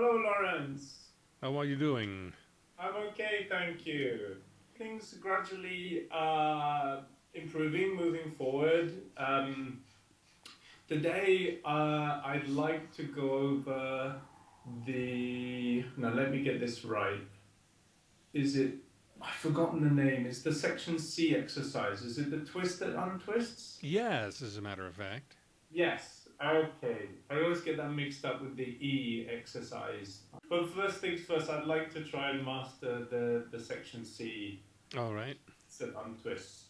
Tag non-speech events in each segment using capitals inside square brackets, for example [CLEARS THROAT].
Hello, Lawrence. How are you doing? I'm okay, thank you. Things gradually are improving, moving forward. Um, today, uh, I'd like to go over the. Now, let me get this right. Is it. I've forgotten the name. It's the section C exercise. Is it the twist that untwists? Yes, as a matter of fact. Yes. Okay. I always get that mixed up with the E exercise. But first things first, I'd like to try and master the, the section C All right. set untwists.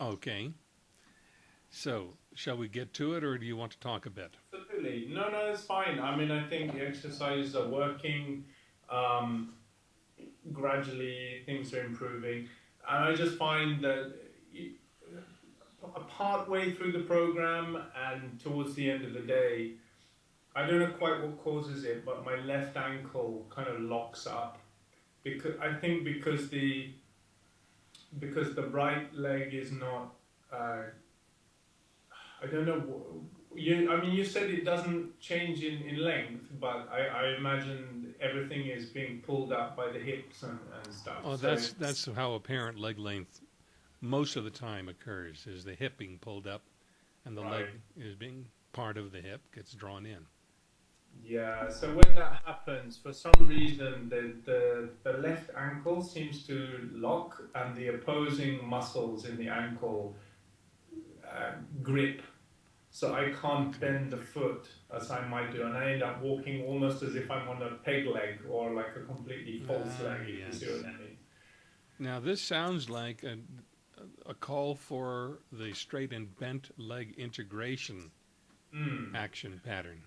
Okay. So, shall we get to it, or do you want to talk a bit? Absolutely. No, no, it's fine. I mean, I think the exercises are working. Um, gradually, things are improving. And I just find that part way through the program and towards the end of the day, I don't know quite what causes it, but my left ankle kind of locks up. Because I think because the because the right leg is not. Uh, I don't know. You, I mean, you said it doesn't change in, in length, but I, I imagine everything is being pulled up by the hips and, and stuff. Oh, So that's that's how apparent leg length most of the time occurs. Is the hip being pulled up, and the leg is being part of the hip gets drawn in. Yeah, so when that happens, for some reason, the, the, the left ankle seems to lock and the opposing muscles in the ankle uh, grip. So I can't bend the foot as I might do, and I end up walking almost as if I'm on a peg leg or like a completely false Ah, leg, if yes. you see what I mean. Now, this sounds like a, a call for the straight and bent leg integration Mm, action pattern,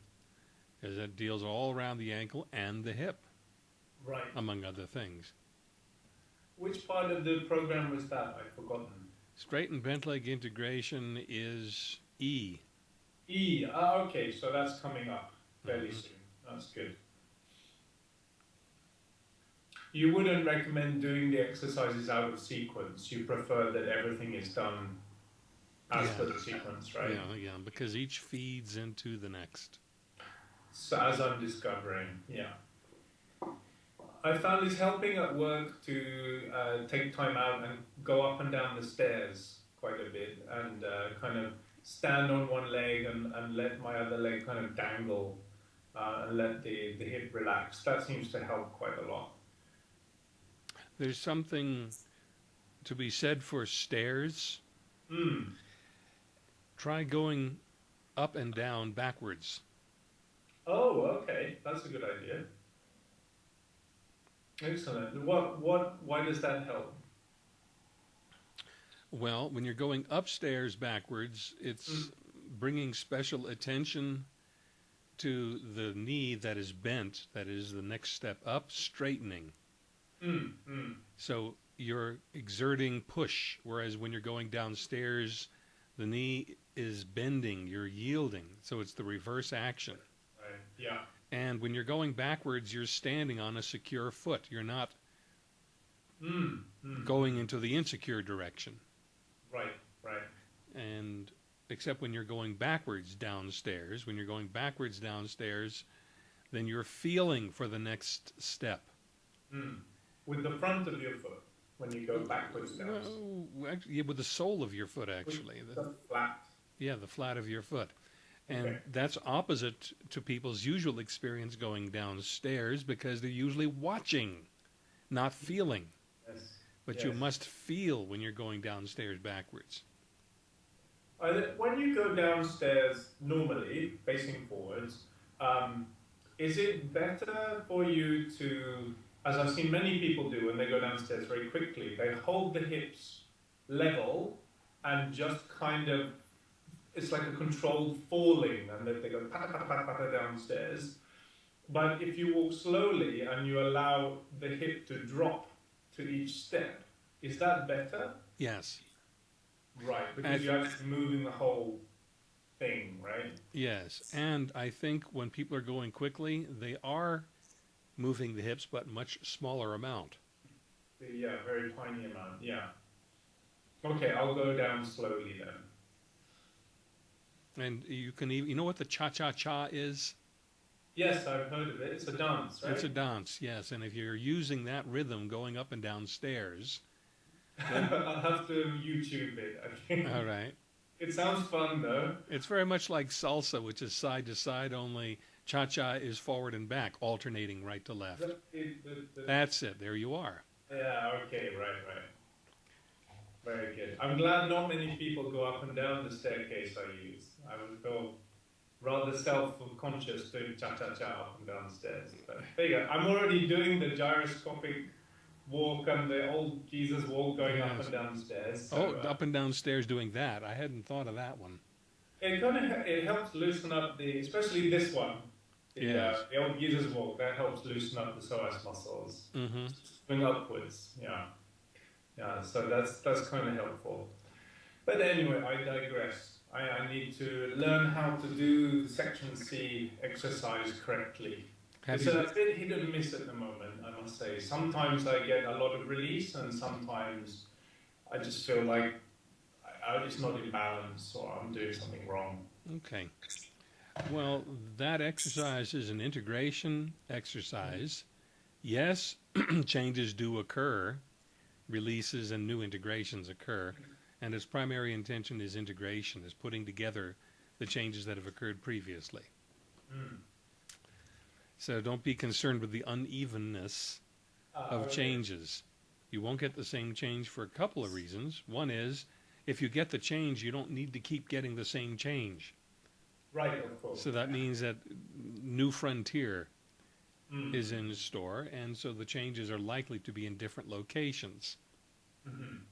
because it deals all around the ankle and the hip, right. among other things. Which part of the program was that? I've forgotten. Straight and bent leg integration is E. E. Ah, okay, so that's coming up fairly Mhm. soon. That's good. You wouldn't recommend doing the exercises out of sequence. You prefer that everything is done as Yeah. per the sequence, right? Yeah, yeah, because each feeds into the next. So as I'm discovering, yeah. I found it's helping at work to uh, take time out and go up and down the stairs quite a bit and uh, kind of stand on one leg and, and let my other leg kind of dangle uh, and let the, the hip relax. That seems to help quite a lot. There's something to be said for stairs. Mm. Try going up and down backwards. Oh, okay. That's a good idea. Excellent. What, what, why does that help? Well, when you're going upstairs backwards, it's Mm. bringing special attention to the knee that is bent, that is the next step up, straightening. Mm, mm. So you're exerting push, whereas when you're going downstairs, the knee is bending, you're yielding. So it's the reverse action. Right. Yeah. And when you're going backwards, you're standing on a secure foot. You're not Mm, mm. going into the insecure direction. Right, right. And except when you're going backwards downstairs, when you're going backwards downstairs, then you're feeling for the next step. Mm. With the front of your foot when you go backwards down. Well, actually, yeah, with the sole of your foot, actually. The- the flat. yeah, the flat of your foot. And Okay. that's opposite to people's usual experience going downstairs because they're usually watching, not feeling. Yes. But you must feel when you're going downstairs backwards. When you go downstairs normally, facing forwards, um, is it better for you to, as I've seen many people do when they go downstairs very quickly, they hold the hips level and just kind of, it's like a controlled falling, and then they go pata pata pata pata downstairs. But if you walk slowly and you allow the hip to drop to each step, is that better? Yes. Right, because you're actually moving the whole thing, right? Yes, and I think when people are going quickly, they are moving the hips, but much smaller amount. Yeah, very tiny amount, yeah. Okay, I'll go down slowly then. And you can even, you know what the cha cha cha is? Yes, I've heard of it. It's a dance, right? It's a dance, yes. And if you're using that rhythm going up and down stairs, [LAUGHS] I'll have to YouTube it. I think. all right. It sounds fun though. It's very much like salsa, which is side to side, only cha cha is forward and back, alternating right to left. The- the- the- That's it. There you are. Yeah, okay, right, right. Very good. I'm glad not many people go up and down the staircase I use. I would feel rather self-conscious doing cha-cha-cha up and down stairs. But there you go. I'm already doing the gyroscopic walk and the old Jesus walk going up and down stairs. So, Oh, uh, up and down stairs doing that. I hadn't thought of that one. It kind of it helps loosen up the, especially this one, the, Yes. uh, the old Jesus walk. That helps loosen up the psoas muscles. hmm swing upwards. Yeah, yeah. So that's that's kind of helpful. But anyway, I digress. I, I need to learn how to do section C exercise correctly. Have it's you, a bit hit and miss at the moment, I must say. Sometimes I get a lot of release, and sometimes I just feel like I, I'm just not in balance or I'm doing something wrong. okay. Well, that exercise is an integration exercise. Yes, [CLEARS THROAT] changes do occur, releases and new integrations occur, and its primary intention is integration, is putting together the changes that have occurred previously. Mm. So don't be concerned with the unevenness Uh, of okay. changes. You won't get the same change for a couple of reasons. One is, if you get the change, you don't need to keep getting the same change. Right, of course. So that means that New Frontier Mm. is in store, and so the changes are likely to be in different locations. Mhm.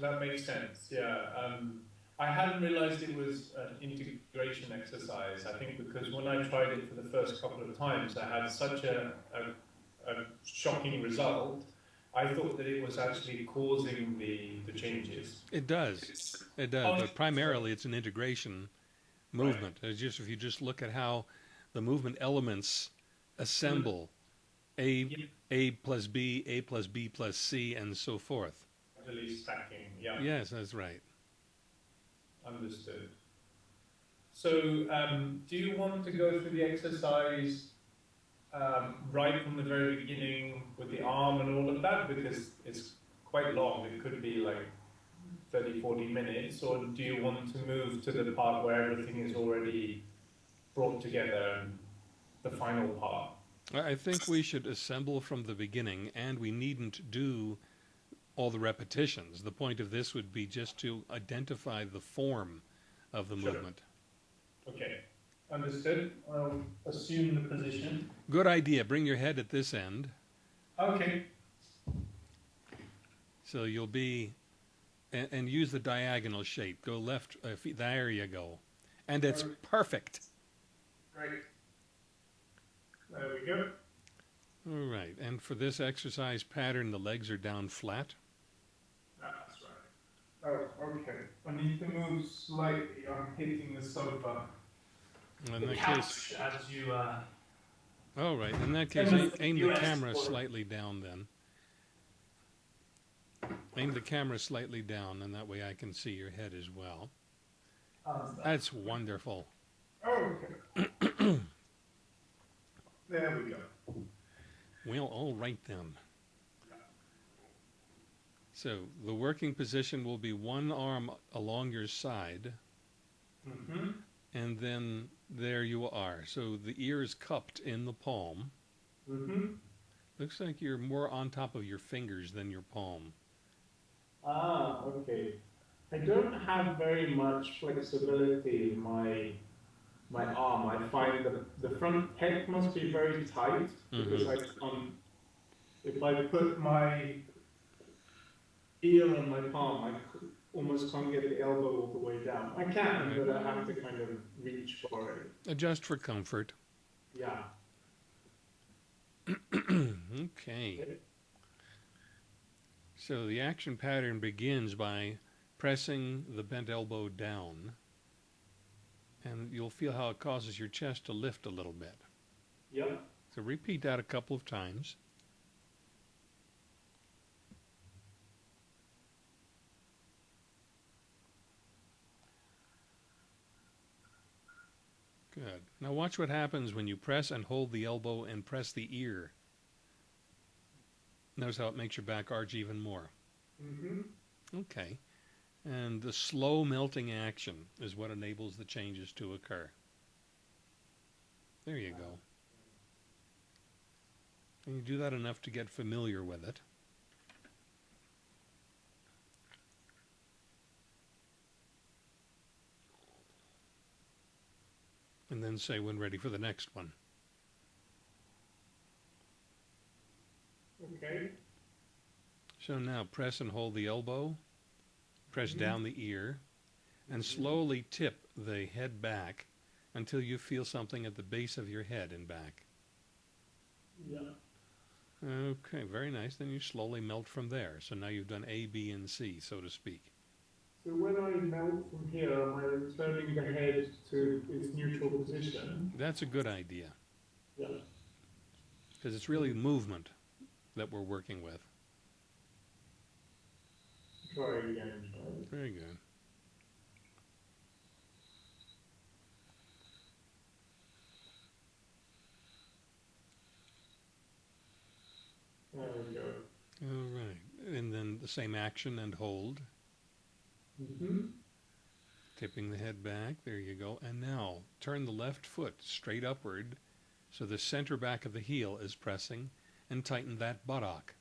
That makes sense. Yeah. Um, I hadn't realized it was an integration exercise. I think because when I tried it for the first couple of times, I had such a, a, a shocking result. I thought that it was actually causing the, the changes. It does, it does, but primarily it's an integration movement. It's just if you just look at how the movement elements assemble, A Yeah. A plus B, A plus B plus C, and so forth. Actually stacking. Yeah. Yes, that's right. Understood. So, um, do you want to go through the exercise um, right from the very beginning with the arm and all of that? Because it's quite long, it could be like 30, 40 minutes, or do you want to move to the part where everything is already brought together and the final part? I I think we should assemble from the beginning, and we needn't do all the repetitions. The point of this would be just to identify the form of the Sure. movement. Okay, understood. I'll assume the position. Good idea. Bring your head at this end, Okay. so you'll be, and, and use the diagonal shape. Go left. Uh, feet, there you go, and it's perfect. Great. There we go. All right. And for this exercise pattern, the legs are down flat. That's right. Oh, okay. I need to move slightly. I'm hitting the sofa. In that case, as you. Uh, all right. In that case, aim, the camera slightly down then. Aim the camera slightly down, and that way I can see your head as well. That's wonderful. Oh, okay. [COUGHS] there we go. Well, all right then. So the working position will be one arm along your side, Mm-hmm. and then there you are. So the ear is cupped in the palm. Mm-hmm. Looks like you're more on top of your fingers than your palm. Ah, okay. I don't have very much flexibility in my my arm. I find that the front head must be very tight because I um, if I put my ear on my palm, I almost can't get the elbow all the way down. I can, but I have to kind of reach for it. Adjust for comfort. Yeah. [CLEARS THROAT] okay. So the action pattern begins by pressing the bent elbow down, and you'll feel how it causes your chest to lift a little bit. Yep. So repeat that a couple of times. Good. Now watch what happens when you press and hold the elbow and press the ear. Notice how it makes your back arch even more. Mm-hmm. Okay. And the slow melting action is what enables the changes to occur. There you go. And you do that enough to get familiar with it. And then say when ready for the next one. Okay. So now press and hold the elbow, press Mhm. down the ear, and slowly tip the head back until you feel something at the base of your head and back. Yeah. Okay, very nice. Then you slowly melt from there. So now you've done A, B, and C, so to speak. So when I melt from here, am I returning the head to its neutral position? That's a good idea Yeah. because it's really movement that we're working with. Try again. Very good. There we go. All right. And then the same action and hold, Mm-hmm. tipping the head back. There you go. And now turn the left foot straight upward so the center back of the heel is pressing and tighten that buttock.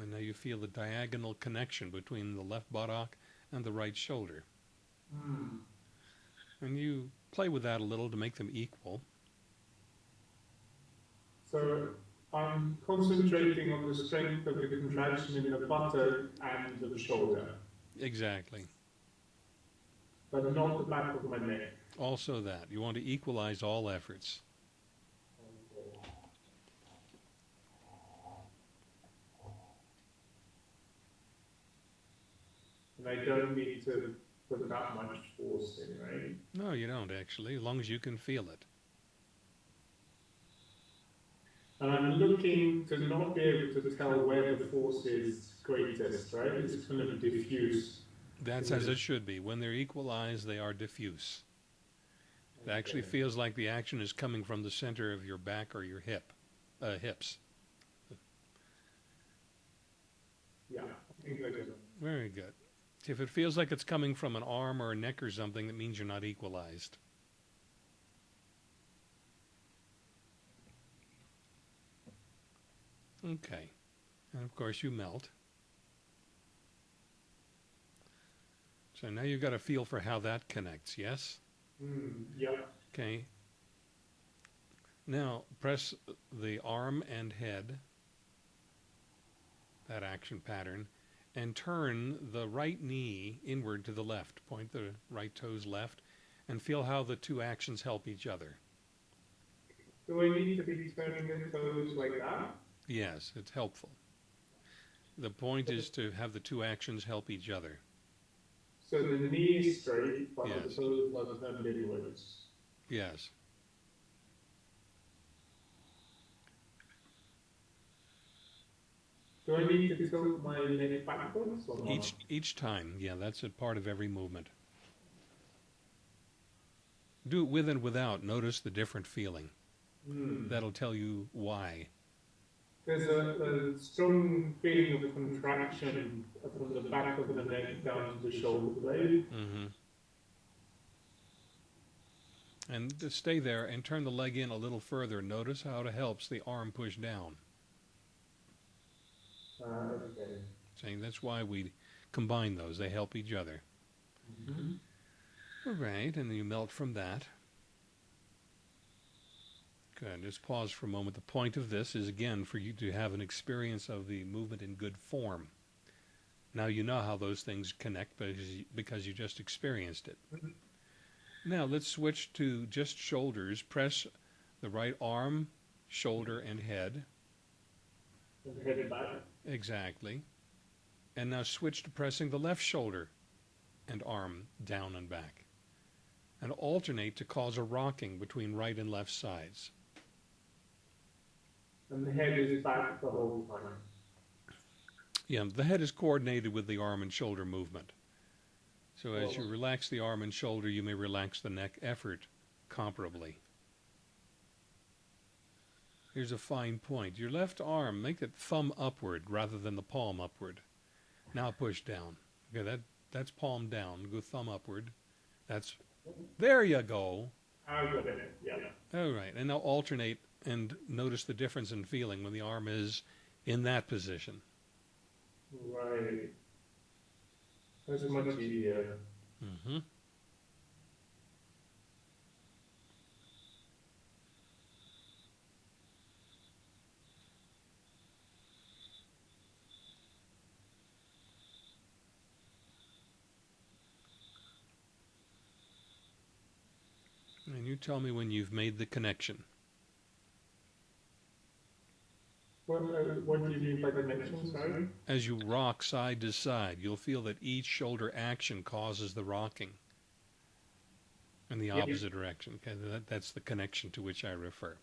And now you feel the diagonal connection between the left buttock and the right shoulder. Mm. And you play with that a little to make them equal. So I'm concentrating on the strength of the contraction in the buttock and the shoulder, Exactly. but not the back of my neck. Also that. You want to equalize all efforts. And I don't need to put that much force in, right? No, you don't actually, as long as you can feel it. And I'm looking to not be able to tell where the force is greatest, right? It's kind of diffuse. That's as it should be. When they're equalized, they are diffuse. It actually feels like the action is coming from the center of your back or your hip, uh, hips. Yeah, I think I do. Very good. If it feels like it's coming from an arm or a neck or something, that means you're not equalized. Okay. And of course, you melt. So now you've got a feel for how that connects, yes? Mm, yeah. Okay. Now press the arm and head, that action pattern, and turn the right knee inward to the left. Point the right toes left and feel how the two actions help each other. Do I need to be turning the toes like that? Yes, it's helpful. The point is to have the two actions help each other. So the knee is straight, but Yes. the toes are turned inwards. Yes. Do I need to tilt my neck backwards? Each each time, yeah, that's a part of every movement. Do it with and without. Notice the different feeling. Mm. That'll tell you why. There's a, a strong feeling of contraction from the back of the neck down to the shoulder blade. hmm And to stay there and turn the leg in a little further. Notice how it helps the arm push down. Uh, okay. Saying that's why we combine those. They help each other. Mm-hmm. All right, and then you melt from that. Good. Just pause for a moment. The point of this is again for you to have an experience of the movement in good form. Now you know how those things connect because you, because you just experienced it. Now let's switch to just shoulders. Press the right arm, shoulder, and head. And head. Exactly. And now switch to pressing the left shoulder and arm down and back. And alternate to cause a rocking between right and left sides. And the head is back the whole time. Yeah, the head is coordinated with the arm and shoulder movement. So as you relax the arm and shoulder, you may relax the neck effort comparably. Here's a fine point. Your left arm, make it thumb upward rather than the palm upward. Now push down. Okay, that that's palm down. Go thumb upward. That's there you go. I got it. Yeah. All right, and now alternate and notice the difference in feeling when the arm is in that position. Right. That's much easier. hmm And you tell me when you've made the connection. What, uh, what do you mean by connection, sorry? As you rock side to side, you'll feel that each shoulder action causes the rocking in the opposite direction. Okay, that, that's the connection to which I refer.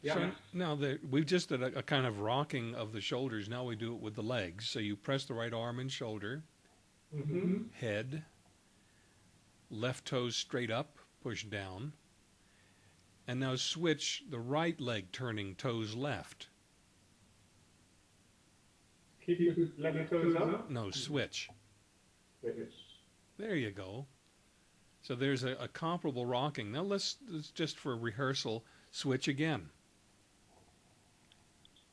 Yeah. So now the, we've just did a, a kind of rocking of the shoulders. Now we do it with the legs. So you press the right arm and shoulder, Mm-hmm. head, left toes straight up, push down, and now switch the right leg turning toes left. Keep your left toes up. No, switch. There you go. So there's a, a comparable rocking. Now let's, let's just for rehearsal switch again.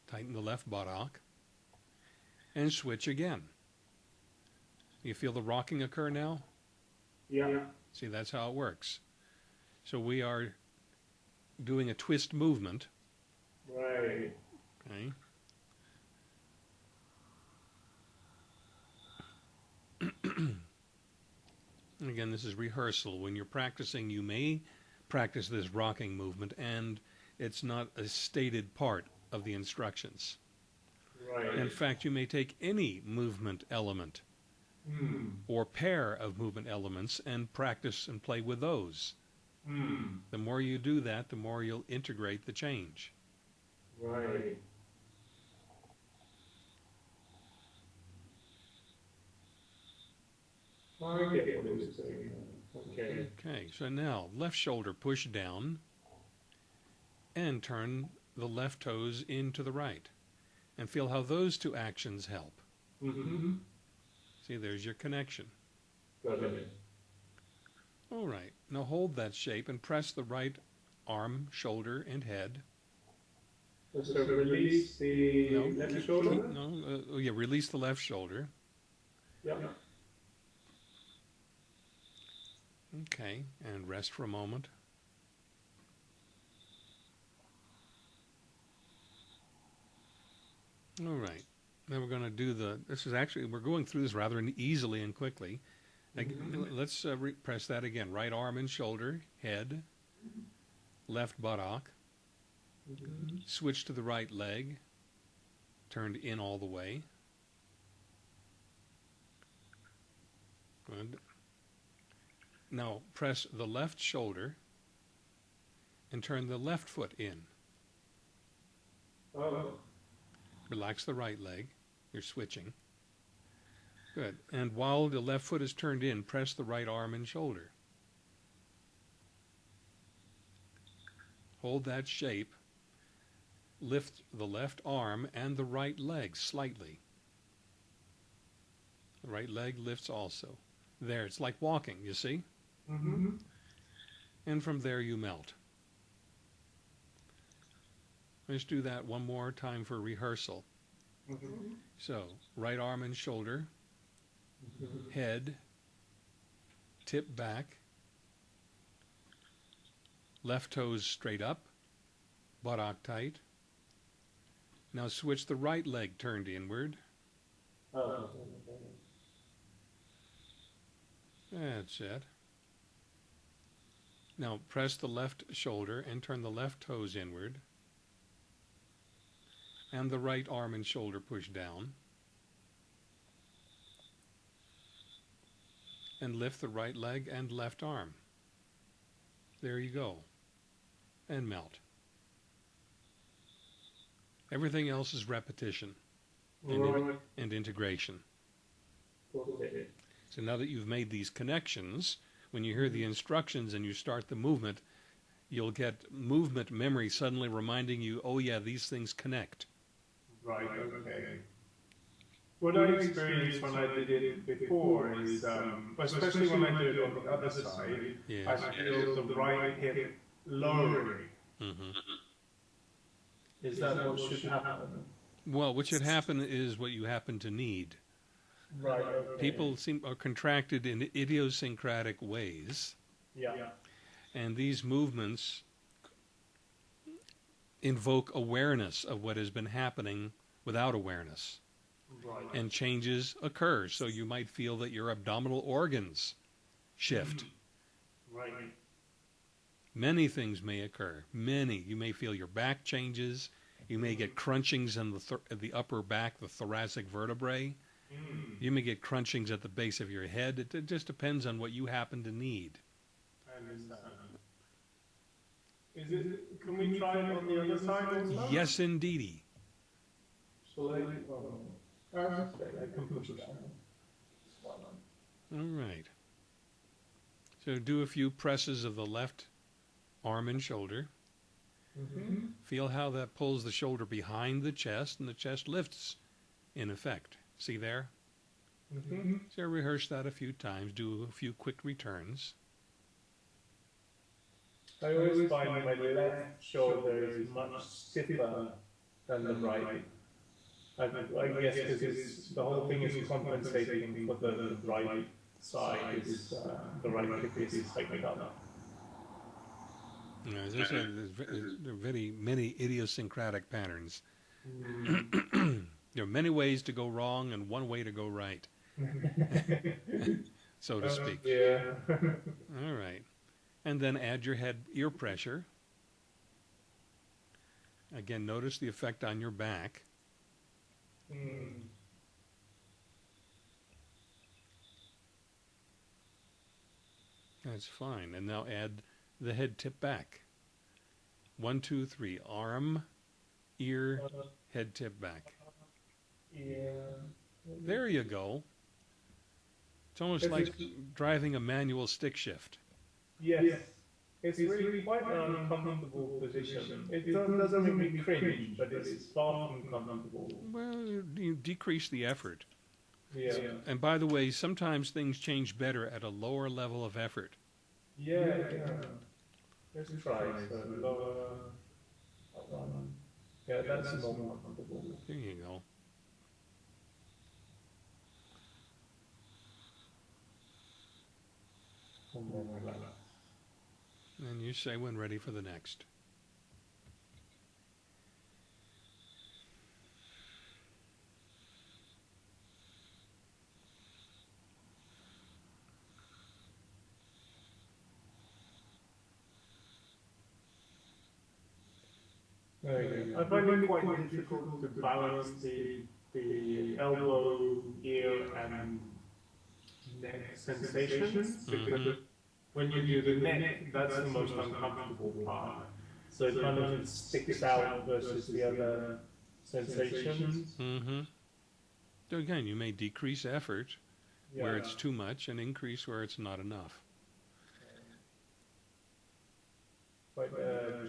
Tighten the left buttock and switch again. You feel the rocking occur now? Yeah. See, that's how it works. So we are doing a twist movement. Right. Okay. [CLEARS THROAT] And again, this is rehearsal. When you're practicing, you may practice this rocking movement, and it's not a stated part of the instructions. Right. In fact, you may take any movement element Hmm. or pair of movement elements and practice and play with those. Hmm. The more you do that, the more you'll integrate the change. Right. I get what you're saying. Okay. Okay, so now left shoulder push down and turn the left toes into the right. And feel how those two actions help. Mm-hmm. See, there's your connection. Got it. All right, now hold that shape and press the right arm, shoulder, and head. So release the No, left keep- shoulder. keep- no, uh, oh yeah, release the left shoulder. Yeah. Okay, and rest for a moment. All right. Now we're going to do the. This is actually we're going through this rather easily and quickly. Ag-. Let's uh, re- press that again. Right arm and shoulder, head, left buttock. Switch to the right leg, turned in all the way. Good. Now press the left shoulder and turn the left foot in. Oh. Relax the right leg. You're switching. Good. And while the left foot is turned in, press the right arm and shoulder. Hold that shape. Lift the left arm and the right leg slightly. The right leg lifts also. There, it's like walking, you see? Mm-hmm. And from there you melt. Let's do that one more time for rehearsal. Mm-hmm. So, right arm and shoulder, head, tip back, left toes straight up, buttock tight. Now switch the right leg turned inward. That's it. Now press the left shoulder and turn the left toes inward. And the right arm and shoulder push down. And lift the right leg and left arm. There you go. And melt. Everything else is repetition Right. and integration. Okay. So now that you've made these connections, when you hear the instructions and you start the movement, you'll get movement memory suddenly reminding you, oh yeah, these things connect. Right, okay. What I experienced when I did it before is, um, especially when I did it on the other side, I Yes. feel the right hip lowering. hmm Is that what should happen? Well, what should happen is what you happen to need. Right, okay. People seem are contracted in idiosyncratic ways, Yeah, and these movements invoke awareness of what has been happening without awareness. Right. and changes occur. So you might feel that your abdominal organs shift. [CLEARS THROAT] Right. Many things may occur. Many. You may feel your back changes. You may get crunchings in the th- the upper back, the thoracic vertebrae. Mm, You may get crunchings at the base of your head. It, it just depends on what you happen to need. Is it, can we try it on the other side? Yes, indeedy. So oh, uh, I can push it down. All right. So do a few presses of the left arm and shoulder. Mm-hmm. Feel how that pulls the shoulder behind the chest and the chest lifts in effect. See there? Mm-hmm. So rehearse that a few times, do a few quick returns. I always find my left shoulder is much stiffer than the right. I, I guess because the whole thing is compensating for the, the right side is uh, the right hip is tightening up. You know, as I uh, there's, there are very many idiosyncratic patterns. Mm. [CLEARS THROAT] There are many ways to go wrong and one way to go right, [LAUGHS] so to uh, speak. Yeah. All right. And then add your head ear pressure. Again, notice the effect on your back. Mm. That's fine. And now add the head tip back. One, two, three. Arm, ear, head tip back. Yeah. There you go. It's almost like driving a manual stick shift. Yes. It's really quite an uncomfortable position. It do- doesn't make me cringe, but it's far from comfortable. Well, you you decrease the effort. Yeah. And by the way, sometimes things change better at a lower level of effort. Yeah, yeah. Let's try. So lower. that. Yeah, that's more comfortable. There you go. And then relax. And you say when ready for the next. There you go. I find it quite difficult to balance the, the elbow, ear, and neck sensations because Mhm. When you do the neck, that's the most uncomfortable part. So it kind of sticks out versus the other sensations. Mm-hmm. So again, you may decrease effort where it's too much and increase where it's not enough. Quite uh.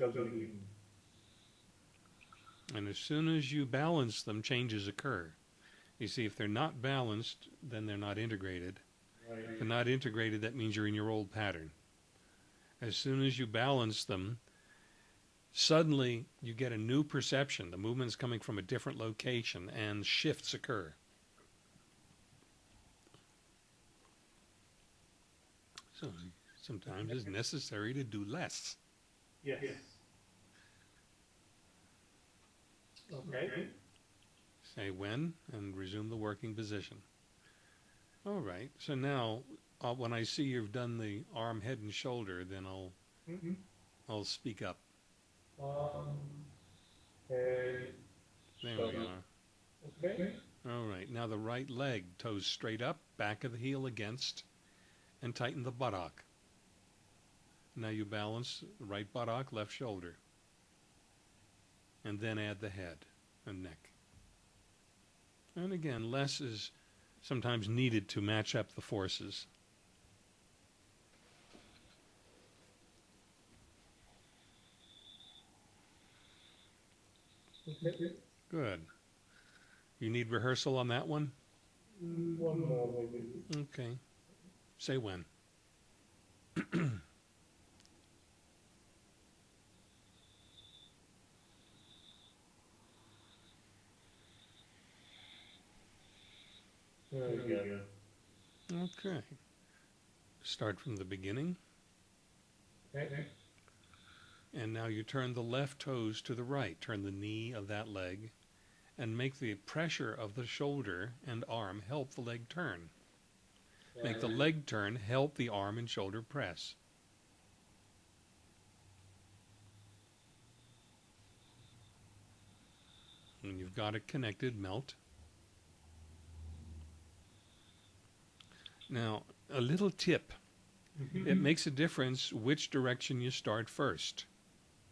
And as soon as you balance them, changes occur. You see, if they're not balanced, then they're not integrated. If not integrated, that means you're in your old pattern. As soon as you balance them, suddenly you get a new perception. The movement's coming from a different location and shifts occur. So sometimes it's necessary to do less. Yes. Okay. Say when and resume the working position. All right. So now, uh, when I see you've done the arm, head, and shoulder, then I'll Mm-hmm. I'll speak up. Um, head, There we are. okay. All right. Now the right leg, toes straight up, back of the heel against, and tighten the buttock. Now you balance right buttock, left shoulder. And then add the head and neck. And again, less is sometimes needed to match up the forces. Good. You need rehearsal on that one? One more maybe. Okay. Say when. [CLEARS THROAT] There we go. Okay. Start from the beginning. Okay. And now you turn the left toes to the right. Turn the knee of that leg and make the pressure of the shoulder and arm help the leg turn. Make the leg turn help the arm and shoulder press. When you've got it connected, melt. Now, a little tip. Mm-hmm. It makes a difference which direction you start first.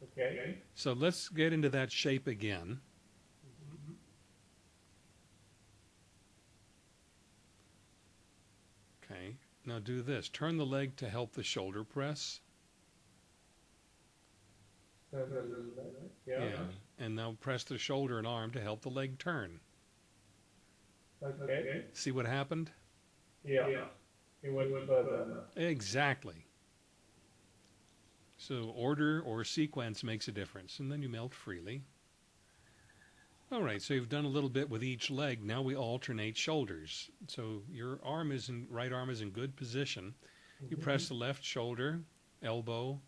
Okay. So let's get into that shape again. Okay, now do this. Turn the leg to help the shoulder press. Yeah. And now press the shoulder and arm to help the leg turn. Okay. See what happened? Yeah. It went further. Exactly. So order or sequence makes a difference, and then you melt freely. All right, so you've done a little bit with each leg. Now we alternate shoulders. So your arm is in right arm is in good position. You mm-hmm. press the left shoulder, elbow,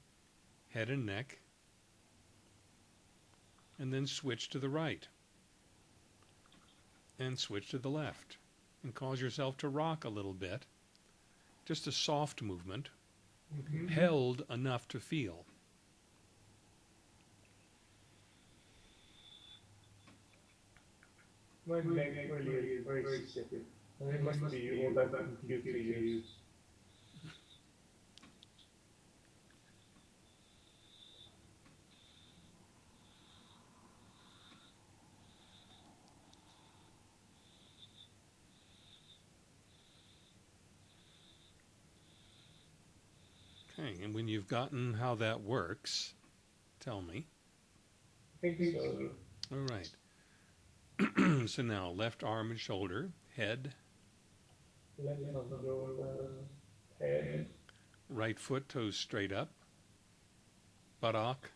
head and neck, and then switch to the right. And switch to the left. And cause yourself to rock a little bit. Just a soft movement mm-hmm. held enough to feel. My neck really is very stiff. And it must be all that and when you've gotten how that works, tell me. So. All right. [CLEARS THROAT] so now left arm and shoulder, head, Left shoulder, head. right foot toes straight up, buttock.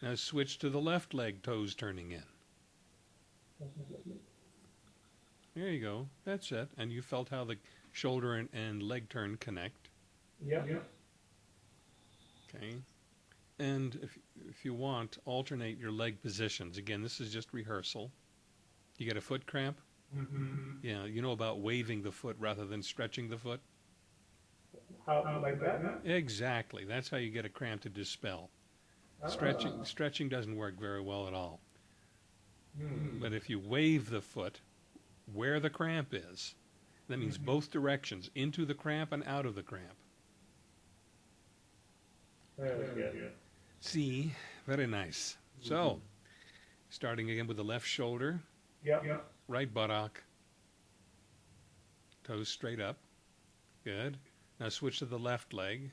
Now switch to the left leg, toes turning in. There you go. That's it. And you felt how the shoulder and, and leg turn connect. Yeah. Okay. And if, if you want, alternate your leg positions. Again, this is just rehearsal. You get a foot cramp? Mm-hmm. Yeah, you know about waving the foot rather than stretching the foot? How, like that? Exactly. That's how you get a cramp to dispel. Stretching stretching doesn't work very well at all. Mm. But if you wave the foot where the cramp is, that means both directions, into the cramp and out of the cramp. There we. See, very nice. So, starting again with the left shoulder, Yeah. Yeah. right buttock, toes straight up. Good. Now switch to the left leg.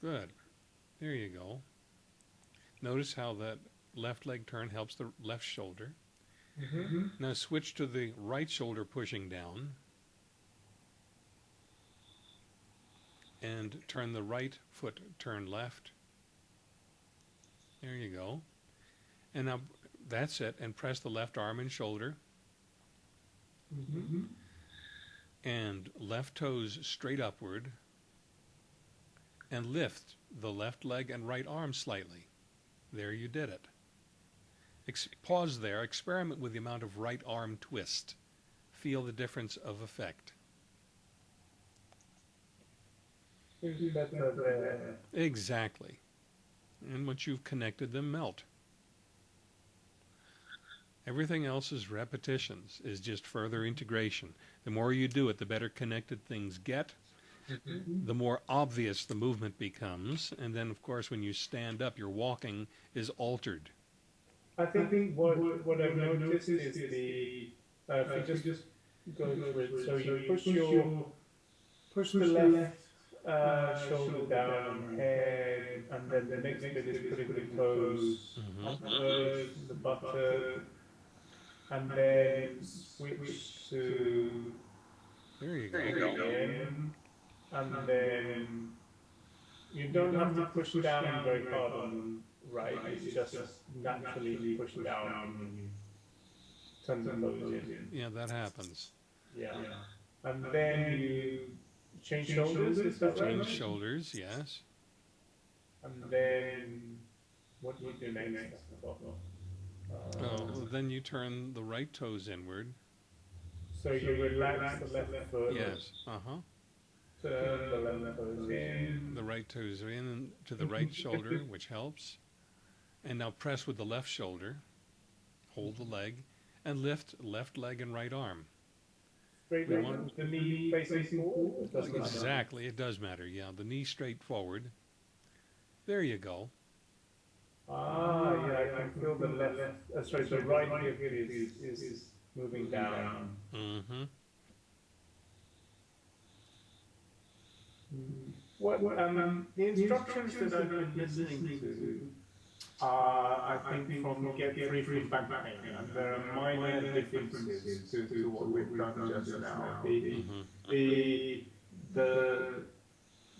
Good. There you go. Notice how that left leg turn helps the left shoulder. Mm-hmm. Now switch to the right shoulder pushing down. And turn the right foot, turn left. There you go. And now that's it. And press the left arm and shoulder. Mm-hmm. And left toes straight upward. And lift the left leg and right arm slightly. There you did it. Ex- pause there. Experiment with the amount of right arm twist. Feel the difference of effect. Seems better there. Exactly. And once you've connected them, melt. Everything else is repetitions, is just further integration. The more you do it, the better connected things get, the more obvious the movement becomes. And then, of course, when you stand up, your walking is altered. I think what what I've noticed is the Uh, if you just go through it, so you push your push the left uh, shoulder down, head, and then the next bit is putting the toes Mhm. upwards, the buttock, and then switch to There you go. in, and then you don't have to push down very hard on right, it's just naturally push down when you turn the toes in. Yeah, that happens. Yeah. And then you change shoulders, is that right? Change shoulders, yes. And then what do you do next? Uh, Oh, well, then you turn the right toes inward. So you relax the left foot, Yes. Uh huh. turn the left toes in. The right toes are in to the right [LAUGHS] shoulder, which helps. And now press with the left shoulder. Hold the leg and lift left leg and right arm. Straight We leg, want- the knee facing forward. It doesn't matter. Exactly, it does matter. Yeah, the knee straight forward. There you go. Ah, yeah, I can feel the left, uh, sorry, the right hip is, is moving down. Mm-hmm. What, um, the instructions that I've been listening to are, I think, from Get Free from Back Pain, and there are minor differences to, to what we've done just now. The, Mm-hmm. the, the,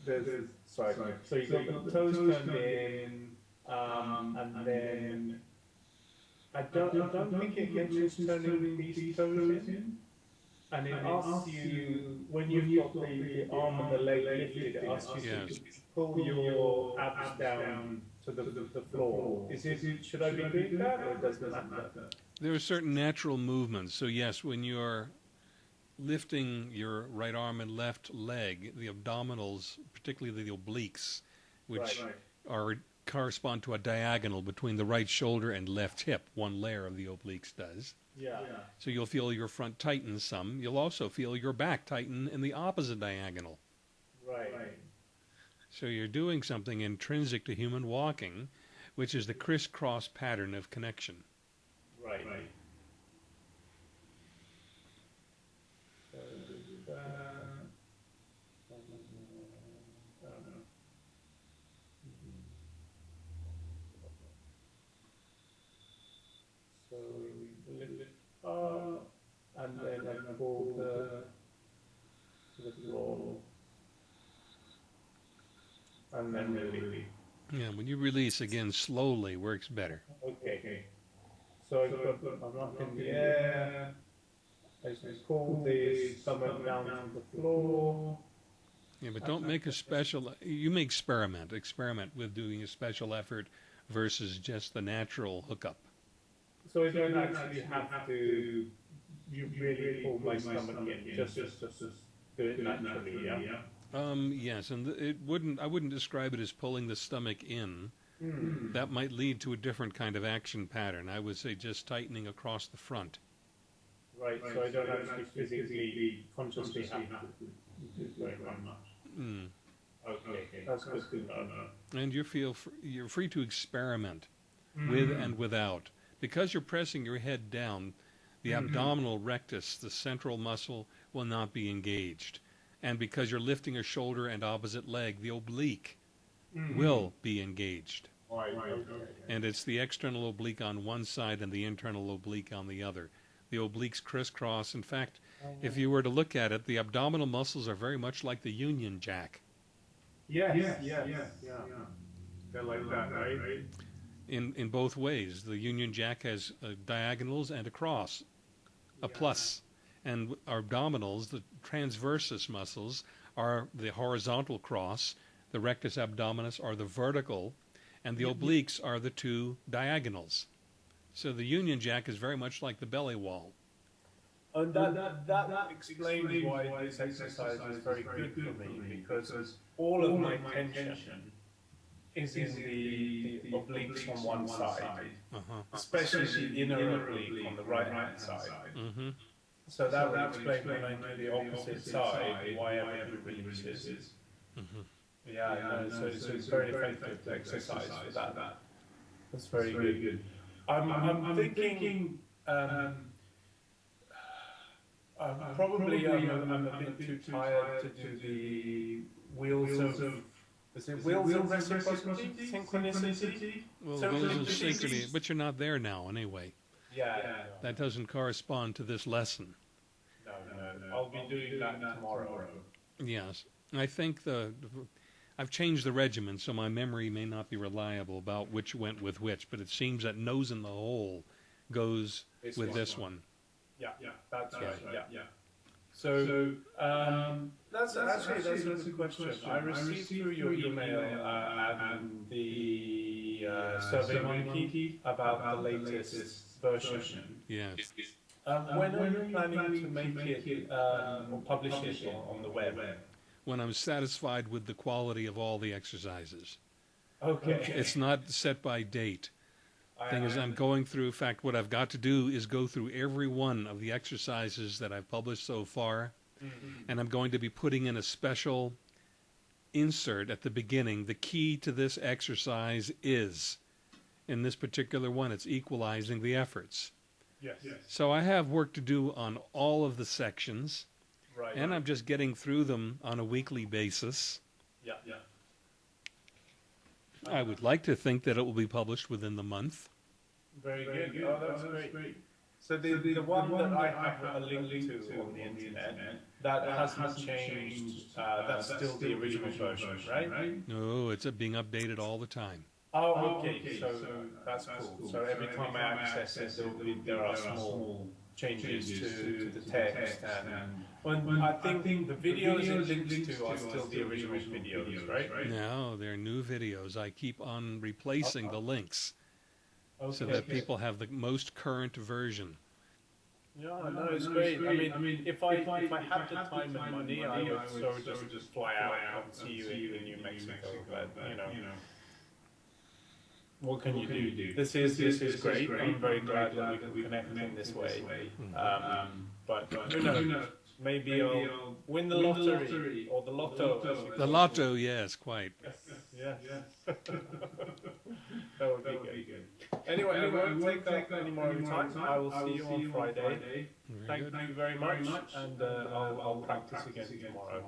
the, sorry, so you got the toes turned in, um, and then, I don't, I don't think it mentions turning these toes in. And it asks you, when you've got the, the arm and the leg lifted, it asks you to pull your abs down to the, the, the floor. Is it, should I be doing that or does it matter? There are certain natural movements. So yes, when you're lifting your right arm and left leg, the abdominals, particularly the obliques, which Right. are correspond to a diagonal between the right shoulder and left hip. One layer of the obliques does. Yeah. So you'll feel your front tighten some. You'll also feel your back tighten in the opposite diagonal. Right. So you're doing something intrinsic to human walking, which is the crisscross pattern of connection. Right. So, uh, I don't know. So we lift it up, and then I pull the to the floor, and then release. Yeah, when you release again slowly works better. Okay. So I've got, I'm up in the air. I just pull the stomach down to the floor. Yeah, but don't make a special. You may experiment. Experiment with doing a special effort versus just the natural hookup. So I don't actually have to you really pull my stomach in. Just, just, just, just do it naturally. Yeah. Um, yes, and th- it wouldn't. I wouldn't describe it as pulling the stomach in. Hmm. That might lead to a different kind of action pattern. I would say just tightening across the front. Right. So I don't actually physically, consciously have to do very much. Mm. Okay. That's good to. And you feel fr- you're free to experiment with and without because you're pressing your head down. The abdominal rectus, the central muscle, will not be engaged, and because you're lifting a shoulder and opposite leg, the oblique will be engaged. Right. Okay. And it's the external oblique on one side and the internal oblique on the other. The obliques crisscross. In fact, if you were to look at it, the abdominal muscles are very much like the Union Jack. Yes. Yes. Yes. Yeah. They're like that, right? in, in both ways. The Union Jack has uh, diagonals and a cross, a plus. And our abdominals, the transversus muscles, are the horizontal cross, the rectus abdominis are the vertical, and the obliques are the two diagonals. So the Union Jack is very much like the belly wall. And that, that, that, explains why this exercise is very good for me because all of my tension is in the, the obliques on one side, Uh-huh. especially the inner oblique on the right hand side. hmm So that would explain when I do the opposite side why everything releases. Mhm. Yeah, no, so, so it's very effective exercise for that. That's very good. I'm, I'm, thinking, um, Um, probably, um, I'm, a bit too tired to do the wheels of. Is it wheels of reciprocity? Synchronicity? Well, So- those so- are so- synchrony, but you're not there now anyway. Yeah. That doesn't correspond to this lesson. No, no, no. I'll be doing that tomorrow. Yes, I think the I've changed the regimen, so my memory may not be reliable about which went with which. But it seems that nose in the hole goes This with one. this one. Yeah, yeah, that's, That's right. right, Yeah, yeah. So, um, that's, actually that's a good question. I received through your email uh, and the uh, Survey Monkey about the latest version. Yes. Um, when are you planning to make it um, or publish it on, on the web? When I'm satisfied with the quality of all the exercises, Okay. it's not set by date. I- Thing is, I'm going through. In fact, what I've got to do is go through every one of the exercises that I've published so far, and I'm going to be putting in a special insert at the beginning. The key to this exercise is, in this particular one, it's equalizing the efforts. Yes. So I have work to do on all of the sections, Right. and I'm just getting through them on a weekly basis. yeah, yeah. I would like to think that it will be published within the month. Very good. Oh, that's great. So the, the, one that I have a link to on the internet, that hasn't changed, uh, that's still the original version, right? No, it's uh, being updated all the time. Oh, oh, okay, so that's cool. So every time I access it, there'll be, there are small changes to, to the text and, when, I think the videos it links to are still the original videos, right? No, they're new videos. I keep on replacing the links so Okay. that people have the most current version. Yeah, no, it's great. I mean, if I if I had the time and money, I would so just fly out and see you in New Mexico. But you know, what can you do? This is this is great. I'm very glad that we can connect in this way. Um, but who knows? Maybe I'll win the lottery or the lotto. as you The call it. lotto, yes, quite. [LAUGHS] Yeah. [LAUGHS] that would be good. Anyway, I won't take up any more of your time. I will see you on Friday. Very Thank you very much, and uh, I'll, I'll practice again tomorrow.